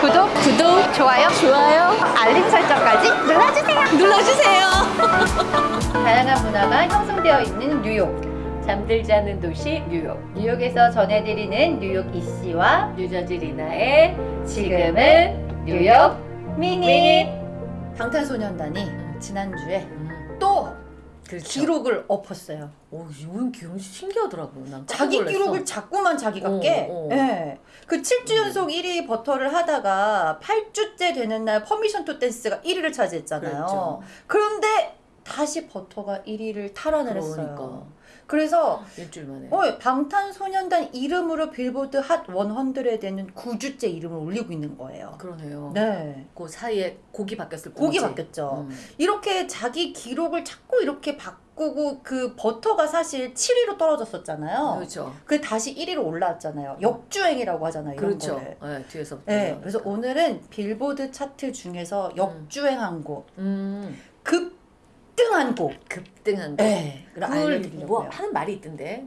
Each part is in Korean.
구독, 구독, 좋아요, 좋아요, 알림 설정까지 눌러주세요. 눌러주세요. 다양한 문화가 형성되어 있는 뉴욕. 잠들지 않는 도시 뉴욕. 뉴욕에서 전해드리는 뉴욕 이씨와 뉴저지 리나의 지금은 뉴욕 미니. 방탄소년단이 지난주에 또 그렇죠. 기록을 엎었어요. 오, 이건 기록이 신기하더라고. 난 자기 놀랐어. 기록을 자꾸만 자기가 어, 깨. 어. 예. 그 7주 연속 1위 Butter를 하다가 8주째 되는 날 Permission to Dance가 1위를 차지했잖아요. 그랬죠. 그런데 다시 Butter가 1위를 탈환을 했어요. 그러니까. 그래서 일주일 만에. 어, 방탄소년단 이름으로 빌보드 핫 100에는 9주째 이름을 올리고 있는 거예요. 그러네요. 네. 그 사이에 곡이 바뀌었을 곡이 뿐이지. 바뀌었죠. 음. 이렇게 자기 기록을 자꾸 이렇게 바꾸고 그 Butter가 사실 7위로 떨어졌었잖아요. 그렇죠. 그 다시 1위로 올라왔잖아요. 역주행이라고 하잖아요. 이런 그렇죠. 거를. 네, 뒤에서. 네, 그래서 오늘은 빌보드 차트 중에서 역주행한 곡, 음, 급등한 곡. 급등한 거. 네, 그걸. 뭐 하는 말이 있던데.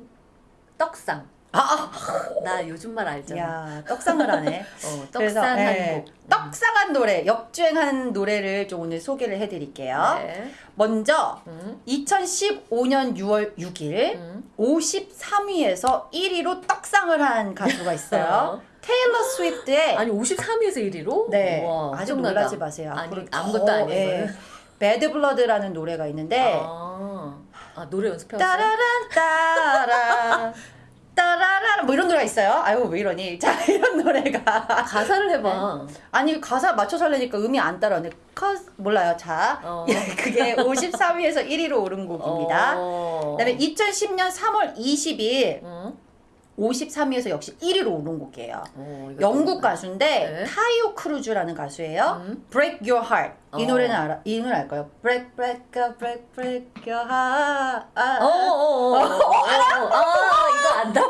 떡상. 아, 아, 나 요즘 말 알잖아. 야, 떡상을 하네. 어, 그래서, 떡상한 네, 곡. 떡상한 노래, 역주행한 노래를 좀 오늘 소개를 해드릴게요. 네. 먼저 음, 2015년 6월 6일 음. 53위에서 1위로 떡상을 한 가수가 있어요. 테일러 스위프트의 아니 53위에서 1위로? 네, 와, 아직 엄청나다. 놀라지 마세요. 아니 아무것도 더, 아니고. 예, Bad Blood라는 노래가 있는데 아, 아 노래 연습해왔어요? 따라란 따라 따라란 뭐 이런 노래가 있어요. 아유 왜 이러니? 자 이런 노래가 가사를 해봐. 아니 가사 맞춰서 하려니까 음이 안 따라오네. 커 몰라요. 자 어. 그게 53위에서 1위로 오른 곡입니다. 어. 그다음에 2010년 3월 20일 응? 53위에서 역시 1위로 오른 곡이에요. 어, 이거 영국 또- 가수인데 네. 타이오 크루즈라는 가수예요. 음. Break Your Heart 이 어. 노래는 알아? 이 노래 알까요? Break Break Break Break Your Heart. 아, 어, 어, 어, 어, 어, 어, 아, 이거 안다.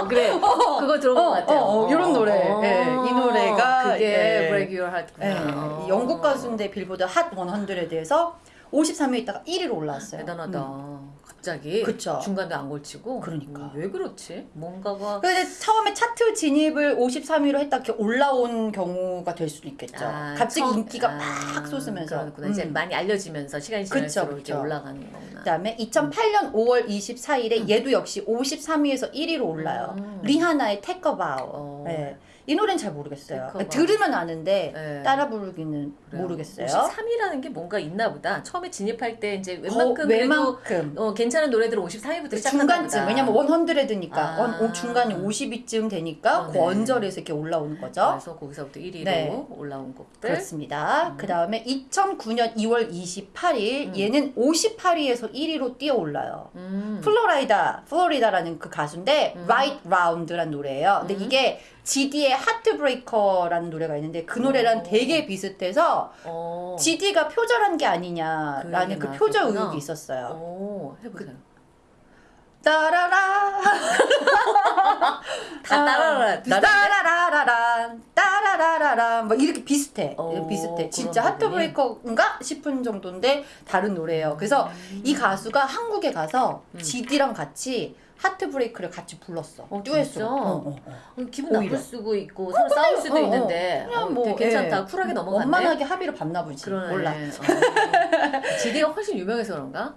어, 그래. 그거 들어본 어, 것 같아요. 어, 어, 이런 노래. 예, 이 노래가, 그게 예. Break Your Heart. 예, 이 영국 가수인데 빌보드 핫 100에 대해서 53위에 있다가 1위로 올라왔어요. 대단하다. 음. 갑자기 그쵸. 중간에 안 걸치고. 그러니까. 어, 왜 그렇지? 뭔가가 근데 처음에 차트 진입을 53위로 했다 이렇게 올라온 경우가 될 수도 있겠죠. 아, 갑자기 처음- 인기가 아, 막 솟으면서. 그렇구나. 이제 음. 많이 알려지면서 시간이 그쵸, 지날수록 이렇게 그쵸. 올라가는 거구나. 그다음에 2008년 5월 24일에 얘도 역시 53위에서 1위로 올라요. 음. 리하나의 Bow. 어. 네. 이 노래는 잘 모르겠어요. Bow. 들으면 아는데 네. 따라 부르기는 모르겠어요. 53이라는 게 뭔가 있나 보다. 처음에 진입할 때 이제 거- 웬만큼 그래도 웬만큼 어, 괜찮은 노래들은 53위부터 시작하나 중간쯤 보다. 왜냐면 100위니까 아. 원, 중간이 50위쯤 되니까 어, 그 네. 언저리에서 이렇게 올라오는 거죠. 그래서 거기서부터 1위로 네. 올라온 곡들. 그렇습니다. 음. 그 다음에 2009년 2월 28일 음. 얘는 58위에서 1위로 뛰어 올라요. 음. 플로라이다, 플로리다라는 그 가수인데 음. Right Round라는 노래예요. 근데 음. 이게 GD의 하트브레이커라는 노래가 있는데 그 노래랑 오. 되게 비슷해서 어. GD가 표절한 게그 아니냐라는 얘기 그 표절. 의혹이 있었어요. 오, 해보세요. 따라라 다 따라라. 따라라라라 따라라라라 뭐 이렇게 비슷해 오, 비슷해 진짜 하트브레이커인가 싶은 정도인데 다른 노래예요 그래서 이 가수가 한국에 가서 음. GD랑 같이 하트브레이크를 같이 불렀어 어, 듀엣으로? 어, 어, 어. 어, 기분. 나쁠 수도 있고 서로 싸울 수도 어, 어. 있는데 그냥 어, 뭐 괜찮다. 예. 쿨하게 넘어갔네. 원만하게 합의를 봤나 보지 그러네. 몰라 어. GD가 훨씬 유명해서 그런가?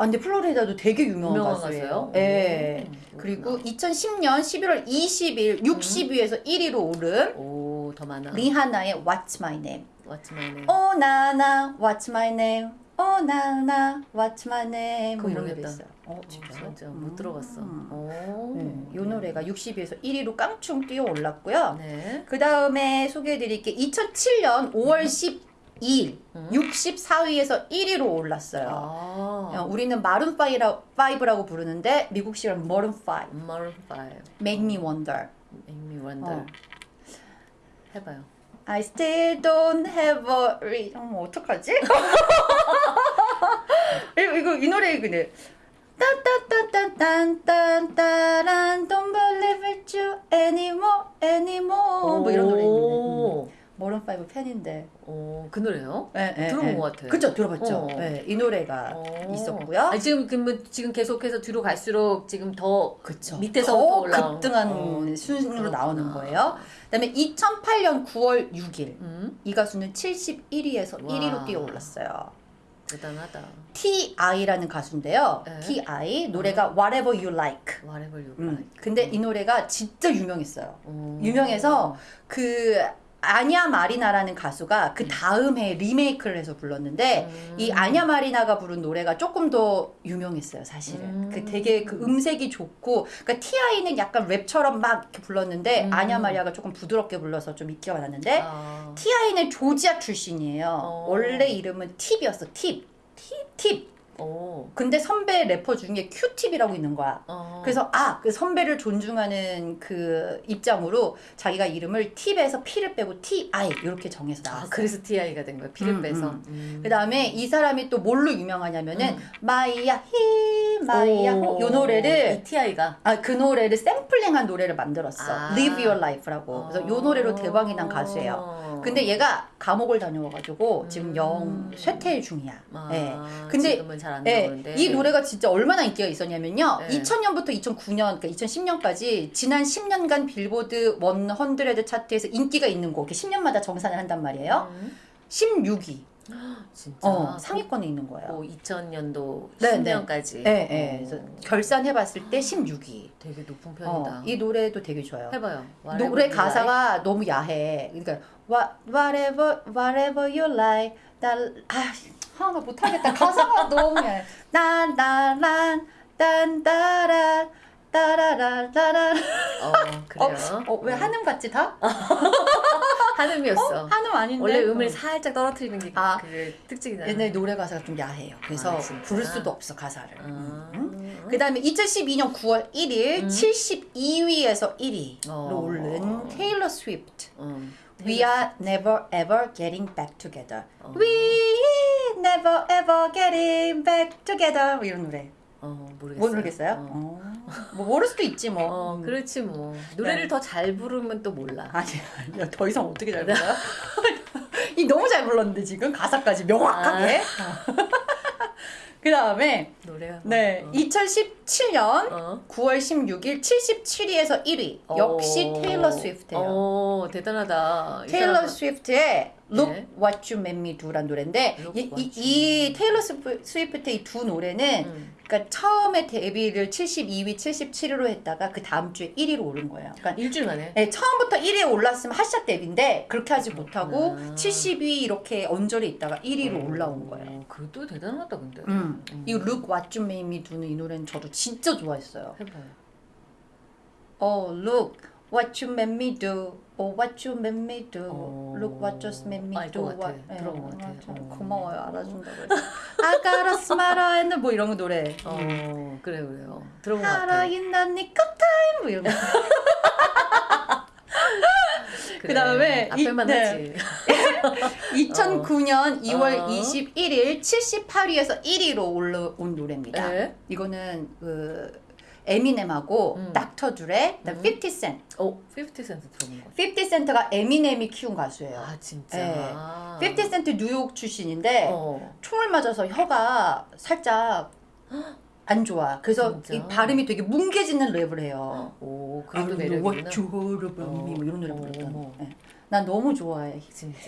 아 근데 플로리다도 되게 유명한, 유명한 가수예요? 예 음, 그리고 2010년 11월 20일 60위에서 1위로 오른 오, 더 많아. 리하나의 What's My Name What's my name? 오 나나 What's my name? 오 나나 What's my name? 뭐 그거 이런 모르겠다. 있어요. 어 어, 진짜요? 진짜 못 들어봤어. 음. 오. 네, 이 노래가 60위에서 1위로 깡충 뛰어 올랐고요. 네. 그 다음에 소개해드릴 게 2007년 5월 12일 음. 64위에서 1위로 올랐어요. 어, 아. 우리는 마룬 5라고 부르는데 미국식으로 머른 5. Maroon 5. Make me wonder. Make me wonder. 어. 해봐요. I still don't have a re... 어머 어떡하지? 이거, 이거 이 노래 근데 딴딴딴딴딴딴딴 Don't believe it you anymore anymore 뭐 이런 노래 있는데 오. 머른 마룬5 팬인데. 어, 그 노래요? 예, 예, 들어본 예. 것 같아요. 그죠, 들어봤죠. 어. 예, 이 노래가 어. 있었고요. 아, 지금 그러면 지금 계속해서 뒤로 갈수록 지금 더 그쵸. 밑에서부터 더 급등한 어, 순으로. 나오는 거예요. 그다음에 2008년 9월 6일 음, 이 가수는 71위에서 와. 1위로 뛰어 올랐어요. 대단하다. T.I.라는 가수인데요. 네. T.I. 노래가 Whatever You Like. Whatever you 음. like. 근데 이 노래가 진짜 유명했어요. 어. 유명해서 그 아냐 마리나라는 가수가 그 다음 해에 리메이크를 해서 불렀는데 음. 이 아냐 마리나가 부른 노래가 조금 더 유명했어요, 사실은. 음. 그 되게 그 음색이 좋고, 그러니까 T.I.는 약간 랩처럼 막 이렇게 불렀는데 음. 아냐 마리아가 조금 부드럽게 불러서 좀 인기가 많았는데 아. T.I.는 조지아 출신이에요. 어. 원래 이름은 팁이었어, 팁. 팁? 팁. 어. 근데 선배 래퍼 중에 큐팁이라고 있는 거야. 어. 그래서 아, 그 선배를 존중하는 그 입장으로 자기가 이름을 팁에서 P를 빼고 T.I. 이렇게 정해서 아, 나왔어요. 그래서 TI가 된 거야. P를 음, 빼서. 음. 음. 그 다음에 이 사람이 또 뭘로 유명하냐면은 음. 마이야 히 마이야 호, 요 노래를 이 TI가 아 그 노래를 샘플링한 노래를 만들었어. 아. Live Your Life라고. 그래서 요 노래로 대박이 난 가수예요. 근데 얘가 감옥을 다녀와가지고 지금 영 음. 쇠퇴 중이야. 아, 예. 근데 지금은 잘안 예, 나오는데 이 노래가 진짜 얼마나 인기가 있었냐면요. 네. 2000년부터 2009년, 그러니까 2010년까지 지난 10년간 빌보드 100 차트에서 인기가 있는 곡, 이렇게 10년마다 정산을 한단 말이에요. 음. 16위. 진짜 어, 상위권에 있는 거예요. 뭐 2000년도 네, 네. 10년까지 예, 예. 그래서 결산해봤을 때 16위. 되게 높은 어, 편이다. 이 노래도 되게 좋아요. 해봐요. 노래 가사가 너무 야해. 그러니까 What, whatever whatever you like. 나, 아, 아, 나 못하겠다. 가사가 너무 야해. 나나란 딴따라 따라라라라. 어 그래요. 어, 왜 한음 같지 다? 한음이었어. 한음 아닌데. 원래 음을 어. 살짝 떨어뜨리는 게 아. 그 특징이잖아. 옛날 노래 가사가 좀 야해요. 그래서 아? 부를 수도 없어 가사를. 아. 음. 그 다음에 2012년 9월 1일 음. 72위에서 1위로 어. 오른 테일러 스위프트. 음. We are never ever getting back together. 어. We never ever getting back together. 뭐 이런 노래. 어 모르겠어요. 모르겠어요? 어. 어. 뭐 모를 수도 있지 뭐. 어, 음. 그렇지 뭐 노래를 네. 더잘 부르면 또 몰라. 아니, 아니야. 더 이상 어떻게 잘 불러요? 이 너무 잘 불렀는데 지금 가사까지 명확하게. 그 다음에 노래가 네 어. 2017년 어. 9월 16일 77위에서 1위. 역시 어. 테일러 스위프트예요. 어 대단하다. 이 테일러 사람은- 스위프트의 Look 네. What You Made Me Do란 노래인데 이, 이, 이 테일러 스위프- 스위프트의 이 두 노래는 음. 그러니까 처음에 데뷔를 72위, 77위로 했다가 그 다음 주에 1위로 오른 거예요. 그러니까 일주일 만에. 네, 처음부터 1위에 올랐으면 핫샷 데뷔인데 그렇게 하지 못하고 아. 70위 이렇게 언저리 있다가 1위로 올라온 거예요. 어, 그것도 대단하다 근데. 음. 음. 이 Look What You Made Me Do는 이 노래는 저도 진짜 좋아했어요. 해봐요. Oh, look what you made me do. Oh, what you made me do. 어. Look what just made me do. 같아. What- 예, 들어본 것 같아. 아, 참 어. 고마워요. 알아준다고 해서. I got a smile and 뭐 이런 거 노래. 어 그래 그래요. 들어본 것 같아. 인난 니꺼 타임 뭐 이런 거. 그래. 그다음에 이- 앞에만 네. 하지. 2009년 2월 어. 21일 78위에서 1위로 올라온 노래입니다. 네. 이거는 그 에미넴하고 음. 닥터 드레, 음. 50 센트. 어, 50 센트 들어본 것 같아. 50 센트가 에미넴이 키운 가수예요. 아, 진짜. 네. 아. 50 센트 뉴욕 출신인데 어. 총을 맞아서 혀가 살짝 안 좋아. 그래서 진짜? 이 발음이 되게 뭉개지는 랩을 해요. 오, heard about me 뭐 이런 노래 어. 어머. 네. 난 너무 좋아해. 진짜.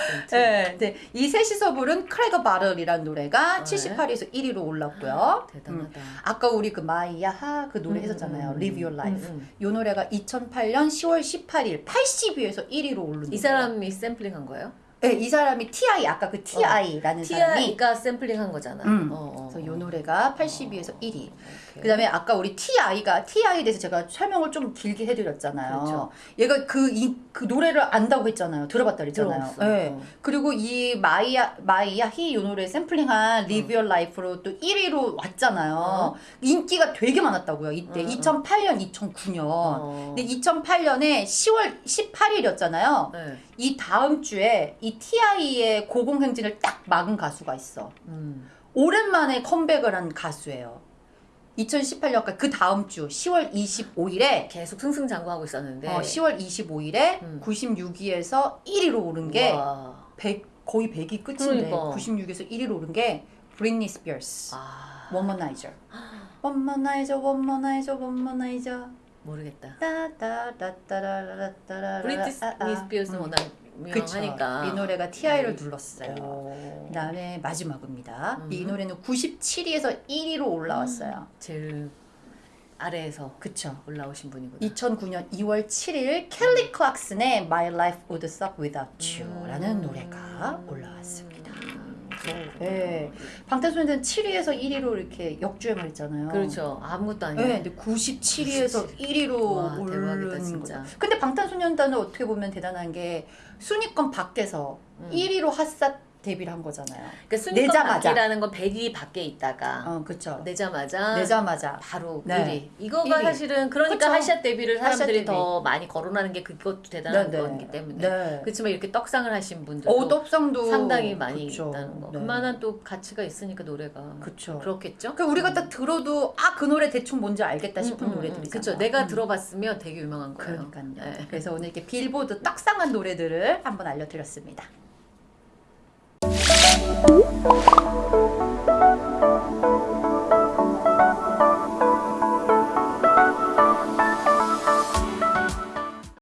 50 센트. 네, 네. 이 셋이서 부른 Crack a Bottle이라는 노래가 네. 78위에서 1위로 올랐고요. 음. 대단하다. 아까 우리 그 마이야하 그 노래 음, 했었잖아요. 음, 음. Live Your Life. 음, 음. 이 노래가 2008년 10월 18일 80위에서 1위로 오른 이. 사람이 샘플링 한 거예요? 네, 이 사람이 T.I. 아까 그 T.I.라는 사람이 T.I.가 샘플링 한 거잖아. 음. 어, 어, 그래서 이 어. 노래가 80위에서 1위. 오케이. 그다음에 아까 우리 T.I.가 T.I.에 대해서 제가 설명을 좀 길게 해드렸잖아요. 그렇죠. 얘가 그, 이, 그 노래를 안다고 했잖아요. 들어봤다 그랬잖아요. 네. 어. 그리고 이 마이야 마이야 히이 노래 샘플링한 Your Life로 또 1위로 왔잖아요. 어. 인기가 되게 많았다고요. 이때 어, 어. 2008년, 2009년. 어. 근데 2008년에 10월 18일이었잖아요. 네. 이 다음 주에 이 T.I.의 고공행진을 딱 막은 가수가 있어. 음. 오랜만에 컴백을 한 가수예요. 2018년까 그 다음 주 10월 25일에 계속 승승장구하고 있었는데. 어, 10월 25일에 음. 96위에서 1위로 오른 게 와. 100, 거의 100이 끝인데 그러니까. 96에서 1위로 오른 게 브리트니 스피어스 아. Womanizer Womanizer Womanizer Womanizer 모르겠다. 브리트니 스피어스는 음. 워낙 그쵸. 유명하니까. 이 노래가 TI를 음. 눌렀어요. 오. 그다음에 마지막입니다. 음. 이 노래는 97위에서 1위로 올라왔어요. 제일 아래에서 그쵸. 올라오신 분이구나. 2009년 2월 7일 켈리 클락슨의 My Life Would Suck Without 음. You라는 노래가 올라왔습니다. 음, 네. 방탄소년단 7위에서 1위로 이렇게 역주행을 했잖아요. 그렇죠. 아무것도 아니에요. 네, 근데 97위에서 1위로 와, 대박이다, 진짜. 거죠. 근데 방탄소년단은 어떻게 보면 대단한 게 순위권 밖에서 음. 1위로 핫사 데뷔를 한 거잖아요. 그러니까 순위권 내자마자. 밖이라는 건 100위 밖에 있다가 어, 그렇죠. 내자마자 내자마자 바로 네. 1위. 이거가 1위. 사실은 그러니까 그쵸. 하샷 데뷔를 사람들이 핫샷 데뷔. 더 많이 거론하는 게 그것도 대단한 네, 네. 거기 때문에. 네. 그렇지만 이렇게 떡상을 하신 분들도 어, 떡상도 상당히 많이 그쵸. 있다는 거. 네. 그만한 또 가치가 있으니까 노래가 그쵸. 그렇겠죠. 그러니까 우리가 딱 들어도 아 그 노래 대충 뭔지 알겠다 싶은 음, 음, 노래들이잖아. 그렇죠. 내가 음. 들어봤으면 되게 유명한 거예요. 그러니까요. 네. 그래서 오늘 이렇게 빌보드 떡상한 노래들을 한번 알려드렸습니다. Thank you.